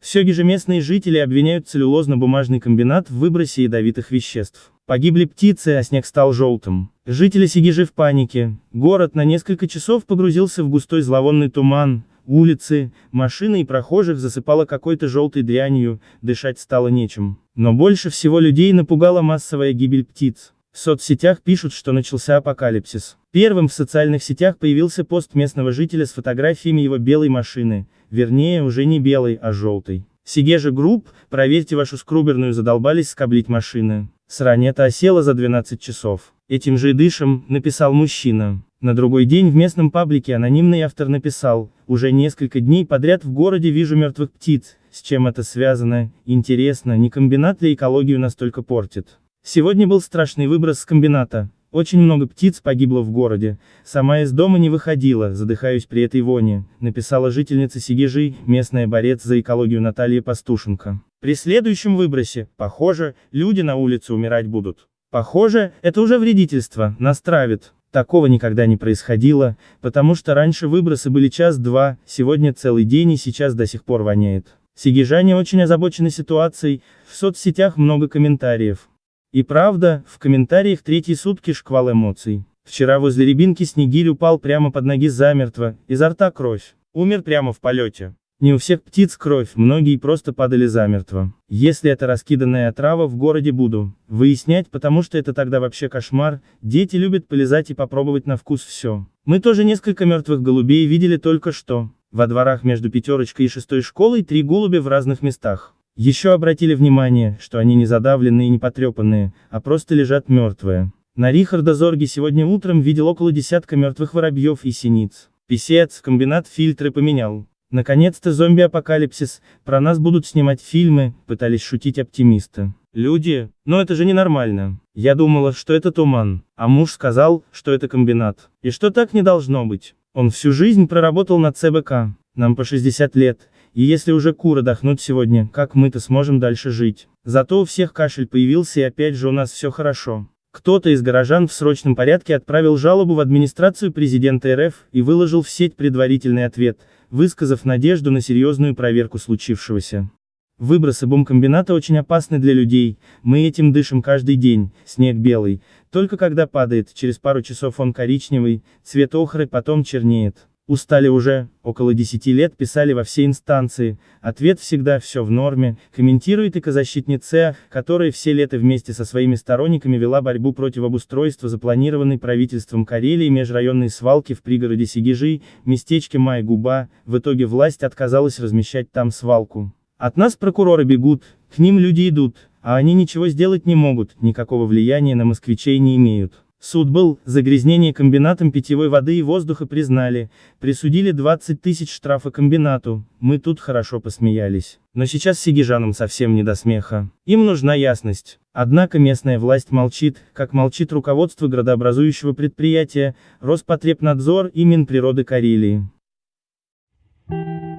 В Сегеже местные жители обвиняют целлюлозно-бумажный комбинат в выбросе ядовитых веществ. Погибли птицы, а снег стал желтым. Жители Сегежи в панике. Город на несколько часов погрузился в густой зловонный туман. Улицы, машины и прохожих засыпало какой-то желтой дрянью, дышать стало нечем. Но больше всего людей напугала массовая гибель птиц. В соцсетях пишут, что начался апокалипсис. Первым в социальных сетях появился пост местного жителя с фотографиями его белой машины, вернее, уже не белой, а желтой. Segezha Group, проверьте вашу скруберную задолбались скоблить машины. Срань эта осела за 12 часов. Этим же и дышим, написал мужчина. На другой день в местном паблике анонимный автор написал, уже несколько дней подряд в городе вижу мертвых птиц, с чем это связано, интересно, не комбинат ли экологию настолько портит. Сегодня был страшный выброс с комбината. Очень много птиц погибло в городе. Сама из дома не выходила, задыхаюсь при этой воне, написала жительница Сигежи, местная борец за экологию Наталья Пастушенко. При следующем выбросе, похоже, люди на улице умирать будут. Похоже, это уже вредительство, нас травит. Такого никогда не происходило, потому что раньше выбросы были час-два, сегодня целый день и сейчас до сих пор воняет. Сигижане очень озабочены ситуацией, в соцсетях много комментариев. И правда, в комментариях третьи сутки шквал эмоций. Вчера возле рябинки Снегирь упал прямо под ноги замертво, изо рта кровь. Умер прямо в полете. Не у всех птиц кровь, многие просто падали замертво. Если это раскиданная отрава в городе буду выяснять, потому что это тогда вообще кошмар, дети любят полезать и попробовать на вкус все. Мы тоже несколько мертвых голубей видели только что. Во дворах между пятерочкой и шестой школой три голубя в разных местах. Еще обратили внимание, что они не задавленные и не потрепанные, а просто лежат мертвые. На Рихарда Зорге сегодня утром видел около десятка мертвых воробьев и синиц. Писец, комбинат фильтры поменял. Наконец-то зомби-апокалипсис, про нас будут снимать фильмы, пытались шутить оптимисты. Люди, но это же ненормально. Я думала, что это туман, а муж сказал, что это комбинат. И что так не должно быть. Он всю жизнь проработал на ЦБК. Нам по 60 лет, и если уже куры дохнут сегодня, как мы-то сможем дальше жить? Зато у всех кашель появился и опять же у нас все хорошо. Кто-то из горожан в срочном порядке отправил жалобу в администрацию президента РФ и выложил в сеть предварительный ответ, высказав надежду на серьезную проверку случившегося. Выбросы бомкомбината очень опасны для людей, мы этим дышим каждый день, снег белый, только когда падает, через пару часов он коричневый, цвет охры потом чернеет. Устали уже, около 10 лет писали во все инстанции, ответ всегда все в норме, комментирует экозащитница, которая все лето вместе со своими сторонниками вела борьбу против обустройства запланированной правительством Карелии межрайонной свалки в пригороде Сигижи, местечке Май-Губа, в итоге власть отказалась размещать там свалку. От нас прокуроры бегут, к ним люди идут, а они ничего сделать не могут, никакого влияния на москвичей не имеют. Суд был, загрязнение комбинатом питьевой воды и воздуха признали, присудили 20 тысяч штрафа комбинату, мы тут хорошо посмеялись. Но сейчас сигижанам совсем не до смеха. Им нужна ясность. Однако местная власть молчит, как молчит руководство градообразующего предприятия, Роспотребнадзор и Минприроды Карелии. Thank you.